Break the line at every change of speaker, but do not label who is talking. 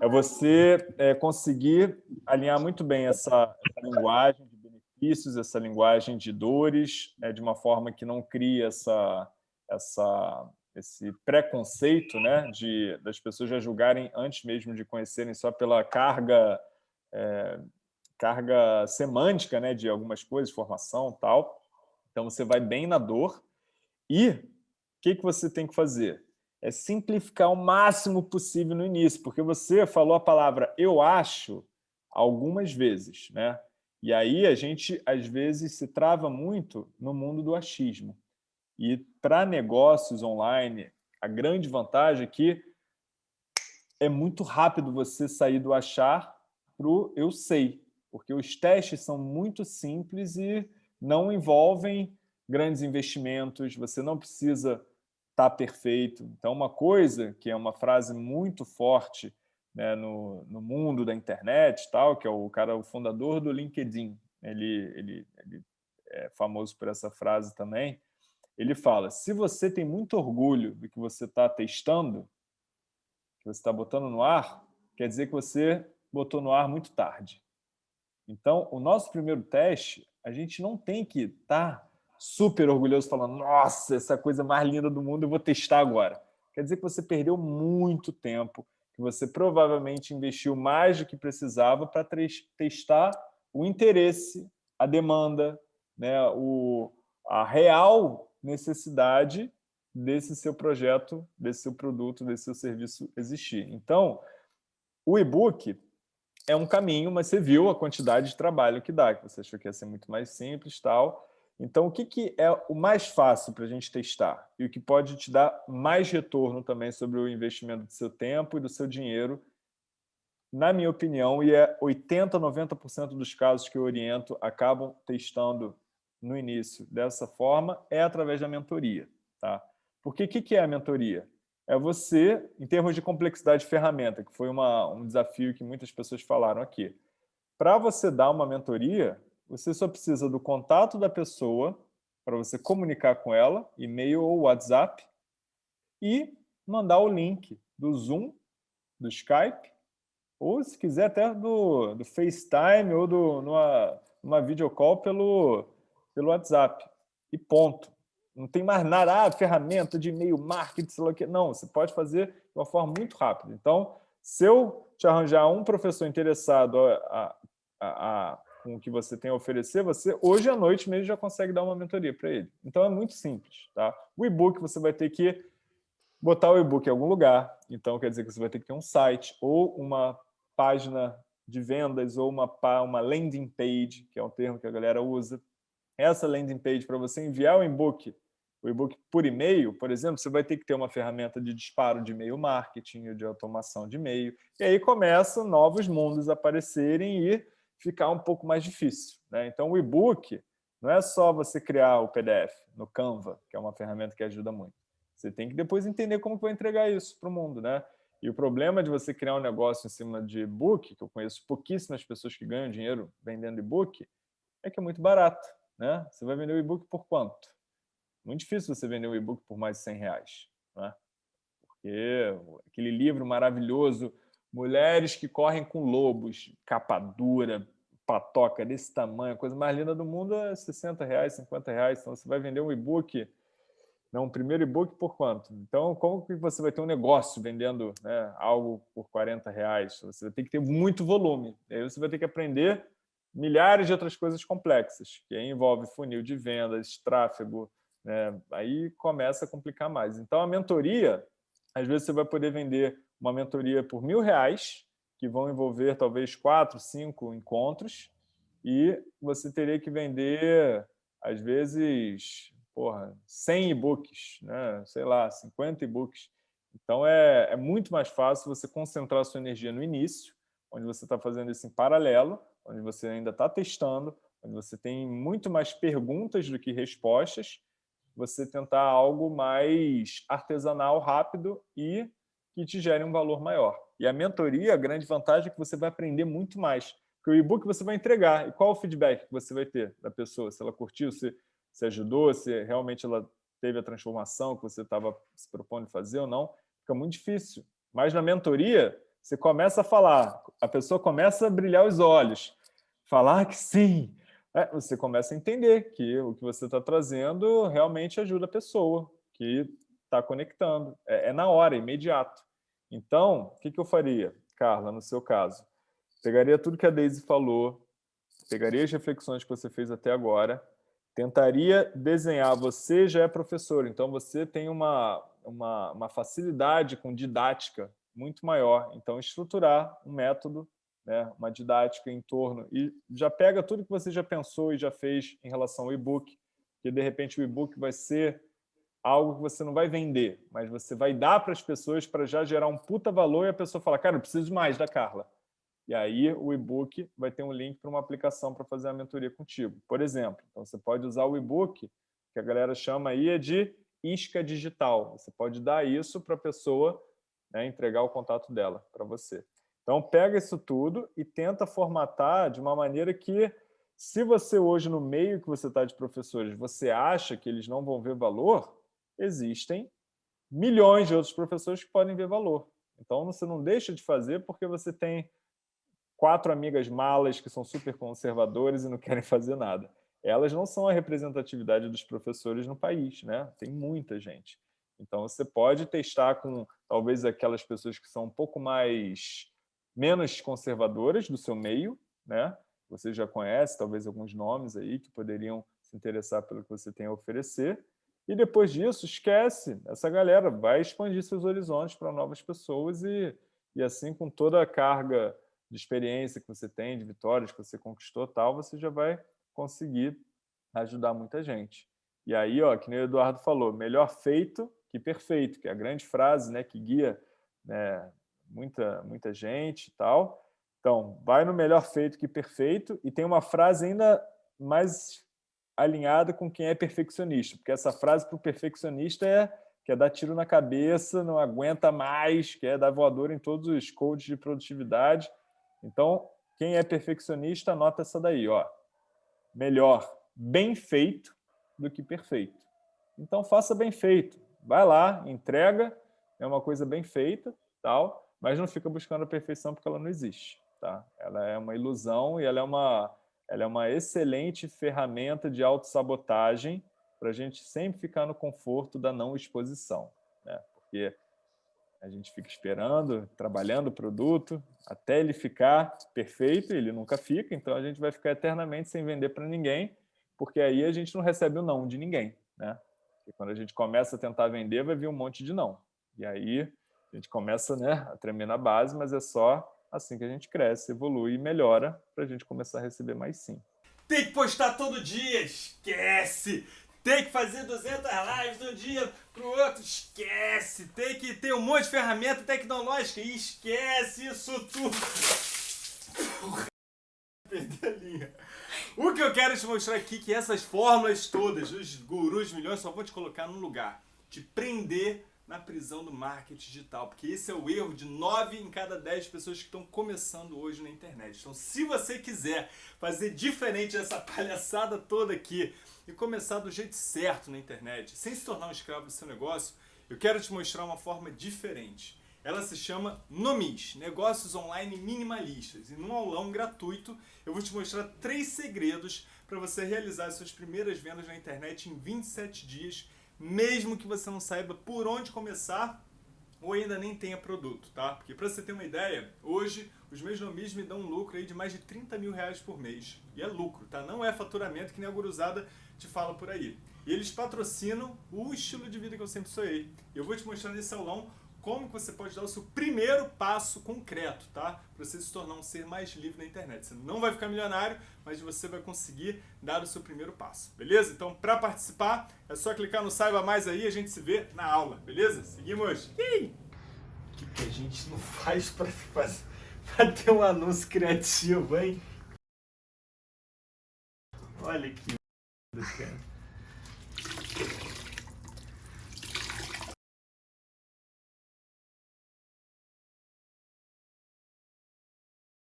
É você é, conseguir alinhar muito bem essa, essa, linguagem de benefícios, essa linguagem de dores, é, de uma forma que não cria essa, essa, esse preconceito né, de, das pessoas já julgarem antes mesmo de conhecerem só pela carga, é, carga semântica né, de algumas coisas, formação tal. Então, você vai bem na dor e o que, que você tem que fazer? É simplificar o máximo possível no início, porque você falou a palavra eu acho algumas vezes, né? E aí a gente, às vezes, se trava muito no mundo do achismo. E para negócios online, a grande vantagem é que é muito rápido você sair do achar para o eu sei, porque os testes são muito simples e não envolvem grandes investimentos, você não precisa estar tá perfeito. Então, uma coisa que é uma frase muito forte né, no, no mundo da internet, tal, que é o cara, o fundador do LinkedIn, ele, ele, ele é famoso por essa frase também, ele fala, se você tem muito orgulho do que você está testando, que você está botando no ar, quer dizer que você botou no ar muito tarde. Então, o nosso primeiro teste, a gente não tem que estar tá super orgulhoso falando nossa, essa coisa mais linda do mundo, eu vou testar agora. Quer dizer que você perdeu muito tempo, que você provavelmente investiu mais do que precisava para testar o interesse, a demanda, né, o, a real necessidade desse seu projeto, desse seu produto, desse seu serviço existir. Então, o e-book é um caminho, mas você viu a quantidade de trabalho que dá, que você achou que ia ser muito mais simples tal. Então, o que, que é o mais fácil para a gente testar? E o que pode te dar mais retorno também sobre o investimento do seu tempo e do seu dinheiro, na minha opinião, e é 80%, 90% dos casos que eu oriento acabam testando no início dessa forma é através da mentoria. Tá? Porque o que, que é a mentoria? É você, em termos de complexidade de ferramenta, que foi uma, um desafio que muitas pessoas falaram aqui. Para você dar uma mentoria, você só precisa do contato da pessoa para você comunicar com ela, e-mail ou WhatsApp, e mandar o link do Zoom, do Skype, ou se quiser até do, do FaceTime ou do, numa, numa videocall pelo, pelo WhatsApp. E ponto. Não tem mais nada, ah, ferramenta de e-mail marketing, sei lá o que. Não, você pode fazer de uma forma muito rápida. Então, se eu te arranjar um professor interessado a, a, a, com o que você tem a oferecer, você hoje à noite mesmo já consegue dar uma mentoria para ele. Então, é muito simples. Tá? O e-book você vai ter que botar o e-book em algum lugar. Então, quer dizer que você vai ter que ter um site ou uma página de vendas ou uma, uma landing page, que é um termo que a galera usa, essa landing page para você enviar o e-book, o e-book por e-mail, por exemplo, você vai ter que ter uma ferramenta de disparo de e-mail marketing, de automação de e-mail, e aí começam novos mundos aparecerem e ficar um pouco mais difícil. Né? Então, o e-book não é só você criar o PDF no Canva, que é uma ferramenta que ajuda muito. Você tem que depois entender como vai entregar isso para o mundo. Né? E o problema de você criar um negócio em cima de e-book, que eu conheço pouquíssimas pessoas que ganham dinheiro vendendo e-book, é que é muito barato. Né? Você vai vender o e-book por quanto? Muito difícil você vender um e-book por mais de 100 reais. Né? Porque aquele livro maravilhoso, Mulheres que Correm com Lobos, capa dura, patoca desse tamanho, a coisa mais linda do mundo é 60 reais, 50 reais. Então você vai vender um e-book, não, um primeiro e-book por quanto? Então, como que você vai ter um negócio vendendo né, algo por 40 reais? Você vai ter que ter muito volume. Aí você vai ter que aprender milhares de outras coisas complexas, que envolve funil de vendas, tráfego, né? aí começa a complicar mais. Então, a mentoria, às vezes você vai poder vender uma mentoria por mil reais, que vão envolver talvez quatro, cinco encontros, e você teria que vender, às vezes, porra, 100 e-books, né? sei lá, 50 e-books. Então, é, é muito mais fácil você concentrar sua energia no início, onde você está fazendo isso em paralelo, onde você ainda está testando, onde você tem muito mais perguntas do que respostas, você tentar algo mais artesanal, rápido e que te gere um valor maior. E a mentoria, a grande vantagem é que você vai aprender muito mais. Porque o e-book você vai entregar. E qual o feedback que você vai ter da pessoa? Se ela curtiu, se, se ajudou, se realmente ela teve a transformação que você estava se propondo fazer ou não. Fica muito difícil. Mas na mentoria, Você começa a falar, a pessoa começa a brilhar os olhos, falar que sim, é, você começa a entender que o que você está trazendo realmente ajuda a pessoa que está conectando. É, é, na hora, é imediato. Então, o que, que eu faria, Carla, no seu caso? Pegaria tudo que a Daisy falou, pegaria as reflexões que você fez até agora, tentaria desenhar, você já é professor, então você tem uma, uma, uma facilidade com didática muito maior, então estruturar um método, né, uma didática em torno, e já pega tudo que você já pensou e já fez em relação ao e-book, que de repente o e-book vai ser algo que você não vai vender, mas você vai dar para as pessoas para já gerar um puta valor e a pessoa fala, cara, eu preciso mais da Carla. E aí o e-book vai ter um link para uma aplicação para fazer a mentoria contigo, por exemplo. Então você pode usar o e-book, que a galera chama aí é de isca digital. Você pode dar isso para a pessoa né, entregar o contato dela para você. Então pega isso tudo e tenta formatar de uma maneira que, se você hoje no meio que você está de professores, você acha que eles não vão ver valor, existem milhões de outros professores que podem ver valor. Então, você não deixa de fazer porque você tem quatro amigas malas que são super conservadoras e não querem fazer nada. Elas não são a representatividade dos professores no país, né? Tem muita gente. Então, você pode testar com, talvez, aquelas pessoas que são um pouco mais, menos conservadoras do seu meio, né? Você já conhece, talvez, alguns nomes aí que poderiam se interessar pelo que você tem a oferecer. E depois disso, esquece essa galera, vai expandir seus horizontes para novas pessoas e, e assim, com toda a carga de experiência que você tem, de vitórias que você conquistou, tal, você já vai conseguir ajudar muita gente. E aí, ó, que nem o Eduardo falou, melhor feito que perfeito, que é a grande frase né, que guia né, muita, muita gente e tal. Então, vai no melhor feito que perfeito, e tem uma frase ainda mais alinhada com quem é perfeccionista, porque essa frase para o perfeccionista é quer dar tiro na cabeça, não aguenta mais, quer dar voador em todos os codes de produtividade. Então, quem é perfeccionista, anota essa daí, ó. Melhor bem feito do que perfeito. Então, faça bem feito. Vai lá, entrega, é uma coisa bem feita, tal, mas não fica buscando a perfeição porque ela não existe. Tá? Ela é uma ilusão e ela é uma ela é uma excelente ferramenta de autossabotagem para a gente sempre ficar no conforto da não exposição. Né? Porque a gente fica esperando, trabalhando o produto, até ele ficar perfeito, ele nunca fica, então a gente vai ficar eternamente sem vender para ninguém, porque aí a gente não recebe o não de ninguém. Né? Quando a gente começa a tentar vender, vai vir um monte de não. E aí a gente começa né, a tremer na base, mas é só assim que a gente cresce, evolui e melhora para a gente começar a receber mais sim.
Tem que postar todo dia, esquece! Tem que fazer 200 lives de um dia pro outro, esquece! Tem que ter um monte de ferramenta tecnológica, esquece isso tudo! Perdi a linha. O que eu quero te mostrar aqui é que essas fórmulas todas, os gurus milhões, só vão te colocar num lugar. Te prender na prisão do marketing digital, porque esse é o erro de 9 em cada 10 pessoas que estão começando hoje na internet. Então, se você quiser fazer diferente dessa palhaçada toda aqui e começar do jeito certo na internet, sem se tornar um escravo do seu negócio, eu quero te mostrar uma forma diferente. Ela se chama Nomis, Negócios Online Minimalistas. E num aulão gratuito, eu vou te mostrar três segredos para você realizar suas primeiras vendas na internet em 27 dias mesmo que você não saiba por onde começar ou ainda nem tenha produto, tá? Porque para você ter uma ideia, hoje os meus nomis me dão um lucro aí de mais de 30 mil reais por mês. E é lucro, tá? Não é faturamento que nem a guruzada te fala por aí. E eles patrocinam o estilo de vida que eu sempre sonhei. Eu vou te mostrar nesse aulão como você pode dar o seu primeiro passo concreto, tá? Para você se tornar um ser mais livre na internet. Você não vai ficar milionário, mas você vai conseguir dar o seu primeiro passo, beleza? Então, para participar, é só clicar no Saiba Mais aí e a gente se vê na aula, beleza? Seguimos! O que, que a gente não faz para ter um anúncio criativo, hein? Olha que cara.